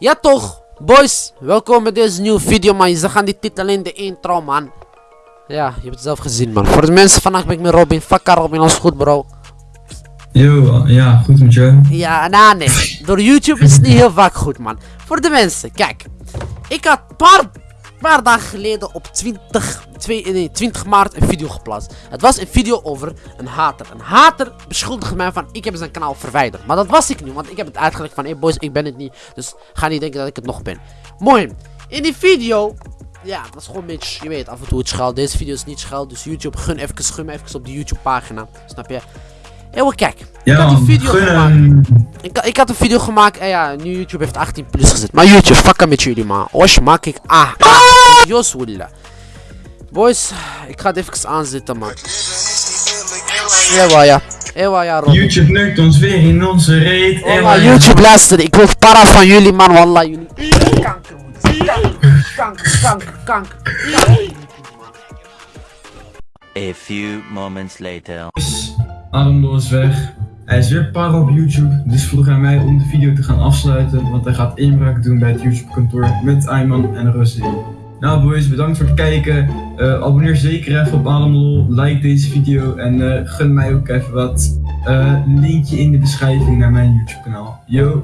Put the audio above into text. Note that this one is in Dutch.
Ja toch, boys, welkom bij deze nieuwe video man. Ze gaan die titel in de intro man. Ja, je hebt het zelf gezien man. Voor de mensen, vandaag ben ik met Robin. Fuck Robin, alles goed bro. Yo, ja, goed met jou. Ja, nou nee. Door YouTube is het niet heel vaak goed man. Voor de mensen, kijk. Ik had paar, paar dagen geleden op 20, twee, nee, 20 maart een video geplaatst. Het was een video over een hater. Een hater beschuldigde mij van ik heb zijn kanaal verwijderd. Maar dat was ik niet, want ik heb het uitgelegd van hey boys, ik ben het niet. Dus ga niet denken dat ik het nog ben. Mooi. In die video ja, dat is gewoon een beetje, je weet, af en toe het schuil. Deze video is niet schuil, dus YouTube, gun even, even op die YouTube pagina. Snap je? Eeuwen, kijk. Ja, ik had een video gun gemaakt. Ik, ik had een video gemaakt en ja, nu YouTube heeft 18 plus gezet. Maar YouTube, fuck met jullie man. Osh, maak ik. Ah, ah. Jos willen. Boys, ik ga het even aanzetten man. Ewa ja. Ewa ja, Robin. YouTube neukt ons weer in onze reet. Oh, wij- YouTube luister, ik wil para van jullie man, wallah jullie. Kanker, kanker, kanker, kanker, kanker. A few moments later. Ademloos is weg. Hij is weer para op YouTube, dus vroeg hij mij om de video te gaan afsluiten, want hij gaat inbraak doen bij het YouTube kantoor met Ayman en Rosé. Nou boys, bedankt voor het kijken. Eh, abonneer zeker even op allemaal, Like deze video en eh, gun mij ook even wat. Eh, Linkje in de beschrijving naar mijn YouTube kanaal. Yo!